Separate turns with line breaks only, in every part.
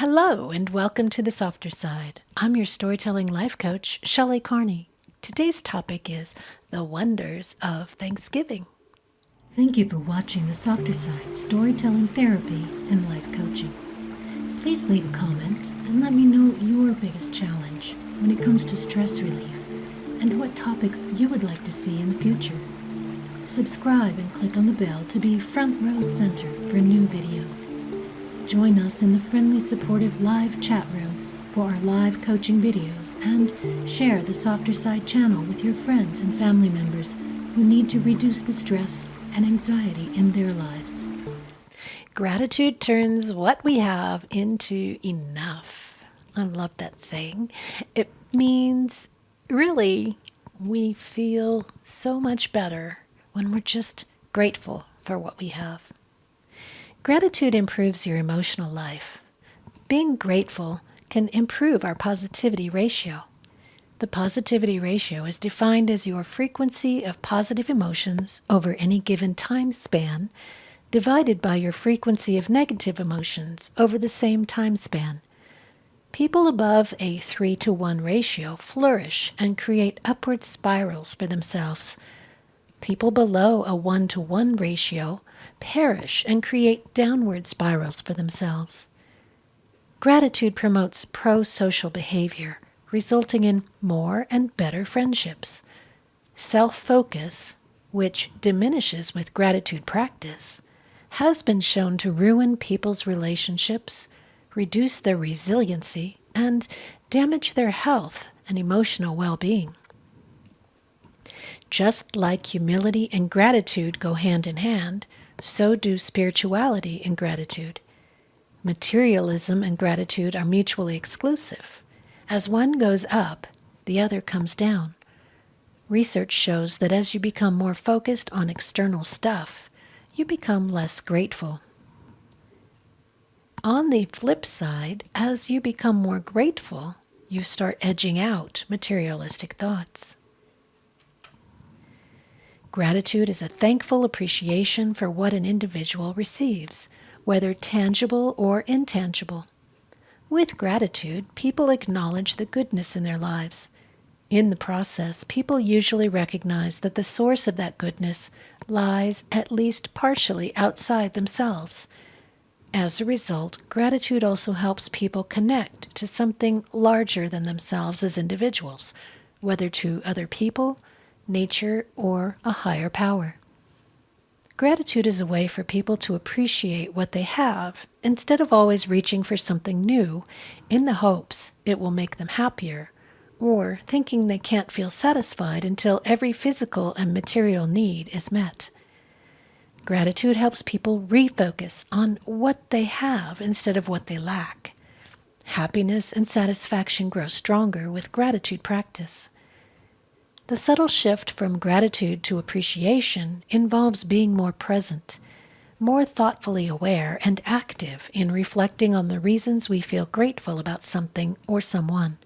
Hello, and welcome to the Softer Side. I'm your storytelling life coach, Shelley Carney. Today's topic is the wonders of Thanksgiving. Thank you for watching the Softer Side Storytelling Therapy and Life Coaching. Please leave a comment and let me know your biggest challenge when it comes to stress relief and what topics you would like to see in the future. Subscribe and click on the bell to be front row center for new videos. Join us in the friendly, supportive live chat room for our live coaching videos and share the Softer Side channel with your friends and family members who need to reduce the stress and anxiety in their lives. Gratitude turns what we have into enough. I love that saying. It means really we feel so much better when we're just grateful for what we have. Gratitude improves your emotional life. Being grateful can improve our positivity ratio. The positivity ratio is defined as your frequency of positive emotions over any given time span divided by your frequency of negative emotions over the same time span. People above a 3 to 1 ratio flourish and create upward spirals for themselves. People below a 1 to 1 ratio perish and create downward spirals for themselves. Gratitude promotes pro social behavior, resulting in more and better friendships. Self focus, which diminishes with gratitude practice, has been shown to ruin people's relationships, reduce their resiliency, and damage their health and emotional well being. Just like humility and gratitude go hand in hand, so do spirituality and gratitude. Materialism and gratitude are mutually exclusive. As one goes up, the other comes down. Research shows that as you become more focused on external stuff, you become less grateful. On the flip side, as you become more grateful, you start edging out materialistic thoughts. Gratitude is a thankful appreciation for what an individual receives, whether tangible or intangible. With gratitude, people acknowledge the goodness in their lives. In the process, people usually recognize that the source of that goodness lies at least partially outside themselves. As a result, gratitude also helps people connect to something larger than themselves as individuals, whether to other people, nature, or a higher power. Gratitude is a way for people to appreciate what they have instead of always reaching for something new in the hopes it will make them happier or thinking they can't feel satisfied until every physical and material need is met. Gratitude helps people refocus on what they have instead of what they lack. Happiness and satisfaction grow stronger with gratitude practice. The subtle shift from gratitude to appreciation involves being more present, more thoughtfully aware, and active in reflecting on the reasons we feel grateful about something or someone.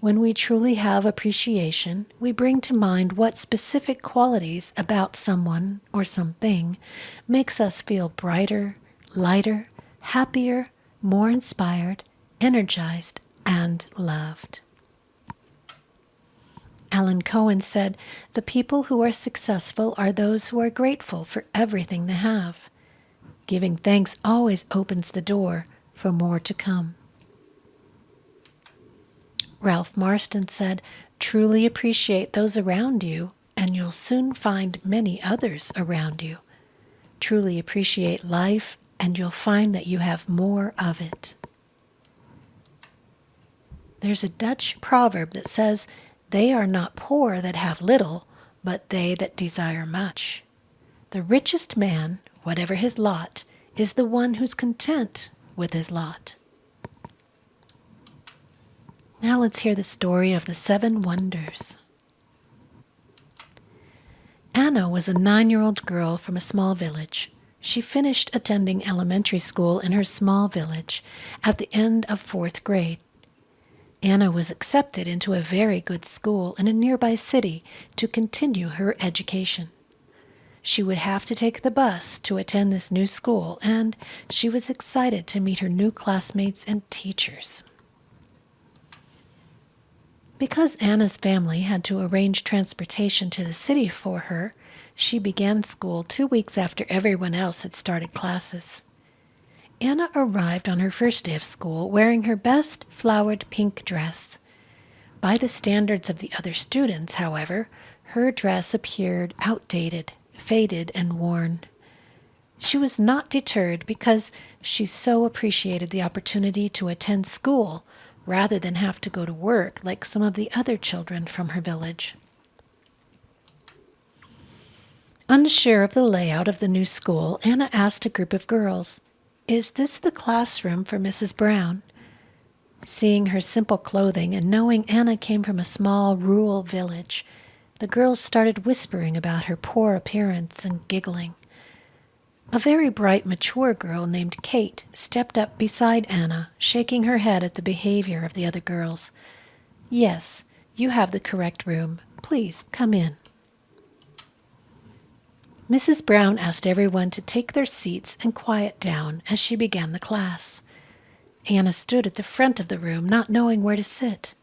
When we truly have appreciation, we bring to mind what specific qualities about someone or something makes us feel brighter, lighter, happier, more inspired, energized, and loved. Alan Cohen said, The people who are successful are those who are grateful for everything they have. Giving thanks always opens the door for more to come. Ralph Marston said, Truly appreciate those around you, and you'll soon find many others around you. Truly appreciate life, and you'll find that you have more of it. There's a Dutch proverb that says, they are not poor that have little, but they that desire much. The richest man, whatever his lot, is the one who's content with his lot. Now let's hear the story of the seven wonders. Anna was a nine year old girl from a small village. She finished attending elementary school in her small village at the end of fourth grade. Anna was accepted into a very good school in a nearby city to continue her education. She would have to take the bus to attend this new school, and she was excited to meet her new classmates and teachers. Because Anna's family had to arrange transportation to the city for her, she began school two weeks after everyone else had started classes. Anna arrived on her first day of school wearing her best flowered pink dress. By the standards of the other students, however, her dress appeared outdated, faded, and worn. She was not deterred because she so appreciated the opportunity to attend school rather than have to go to work like some of the other children from her village. Unsure of the layout of the new school, Anna asked a group of girls, Is this the classroom for Mrs. Brown? Seeing her simple clothing and knowing Anna came from a small rural village, the girls started whispering about her poor appearance and giggling. A very bright, mature girl named Kate stepped up beside Anna, shaking her head at the behavior of the other girls. Yes, you have the correct room. Please come in. Mrs. Brown asked everyone to take their seats and quiet down as she began the class. Anna stood at the front of the room, not knowing where to sit.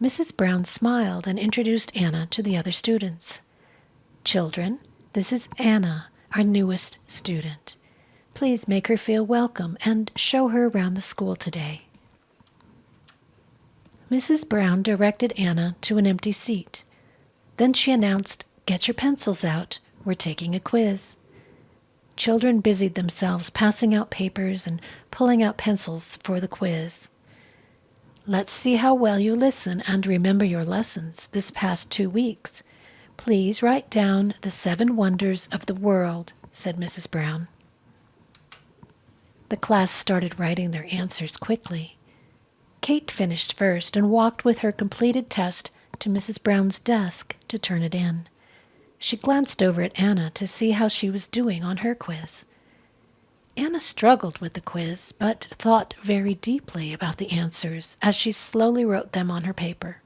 Mrs. Brown smiled and introduced Anna to the other students. Children, this is Anna, our newest student. Please make her feel welcome and show her around the school today. Mrs. Brown directed Anna to an empty seat. Then she announced, Get your pencils out. We're taking a quiz. Children busied themselves passing out papers and pulling out pencils for the quiz. Let's see how well you listen and remember your lessons this past two weeks. Please write down the seven wonders of the world, said Mrs. Brown. The class started writing their answers quickly. Kate finished first and walked with her completed test to Mrs. Brown's desk to turn it in. She glanced over at Anna to see how she was doing on her quiz. Anna struggled with the quiz, but thought very deeply about the answers as she slowly wrote them on her paper.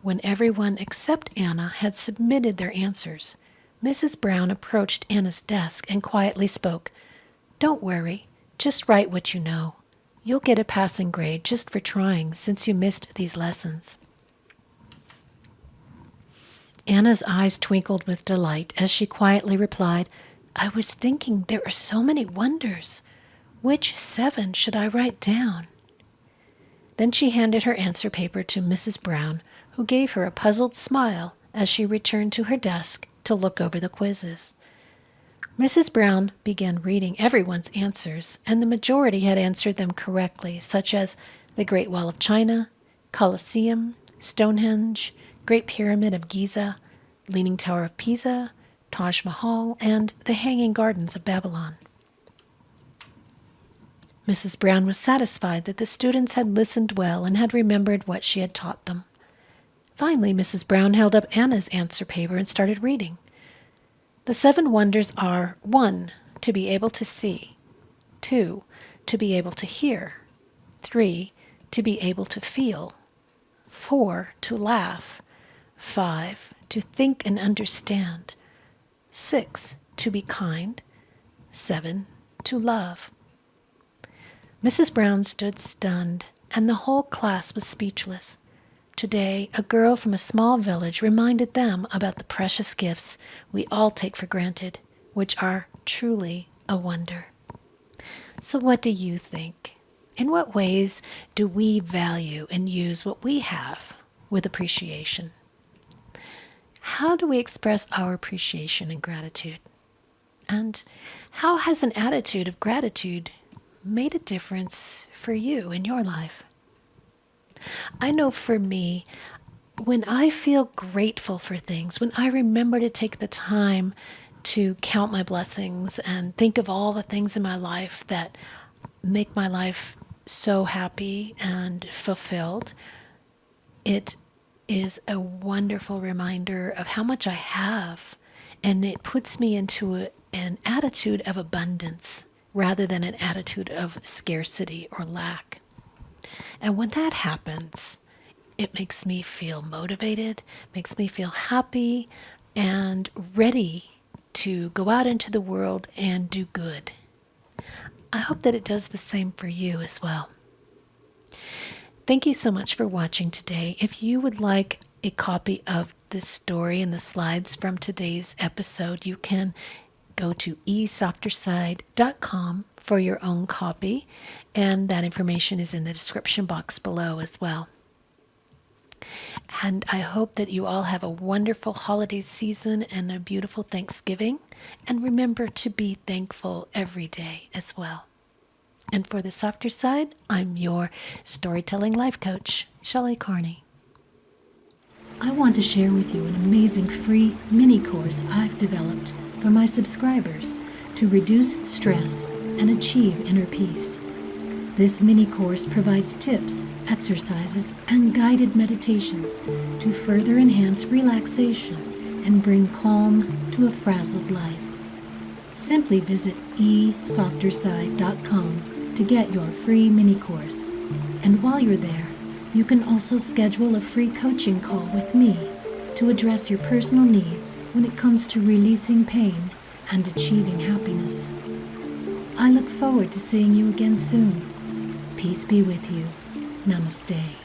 When everyone except Anna had submitted their answers, Mrs. Brown approached Anna's desk and quietly spoke. Don't worry, just write what you know. You'll get a passing grade just for trying since you missed these lessons. Anna's eyes twinkled with delight as she quietly replied, I was thinking there are so many wonders. Which seven should I write down? Then she handed her answer paper to Mrs. Brown, who gave her a puzzled smile as she returned to her desk to look over the quizzes. Mrs. Brown began reading everyone's answers, and the majority had answered them correctly, such as the Great Wall of China, Colosseum, Stonehenge, Great Pyramid of Giza, Leaning Tower of Pisa, Taj Mahal, and the Hanging Gardens of Babylon. Mrs. Brown was satisfied that the students had listened well and had remembered what she had taught them. Finally, Mrs. Brown held up Anna's answer paper and started reading. The seven wonders are 1. To be able to see, 2. To be able to hear, 3. To be able to feel, 4. To laugh, 5. To think and understand. 6. To be kind. 7. To love. Mrs. Brown stood stunned, and the whole class was speechless. Today, a girl from a small village reminded them about the precious gifts we all take for granted, which are truly a wonder. So, what do you think? In what ways do we value and use what we have with appreciation? How do we express our appreciation and gratitude? And how has an attitude of gratitude made a difference for you in your life? I know for me, when I feel grateful for things, when I remember to take the time to count my blessings and think of all the things in my life that make my life so happy and fulfilled, it is a wonderful reminder of how much I have. And it puts me into a, an attitude of abundance rather than an attitude of scarcity or lack. And when that happens, it makes me feel motivated, makes me feel happy and ready to go out into the world and do good. I hope that it does the same for you as well. Thank you so much for watching today. If you would like a copy of this story and the slides from today's episode, you can go to esofterside.com for your own copy, and that information is in the description box below as well. And I hope that you all have a wonderful holiday season and a beautiful Thanksgiving. And remember to be thankful every day as well. And for the softer side, I'm your storytelling life coach, Shelley Carney. I want to share with you an amazing free mini course I've developed for my subscribers to reduce stress and achieve inner peace. This mini course provides tips, exercises, and guided meditations to further enhance relaxation and bring calm to a frazzled life. Simply visit esofterside.com to get your free mini course. And while you're there, you can also schedule a free coaching call with me to address your personal needs when it comes to releasing pain and achieving happiness. I look forward to seeing you again soon. Peace be with you. Namaste.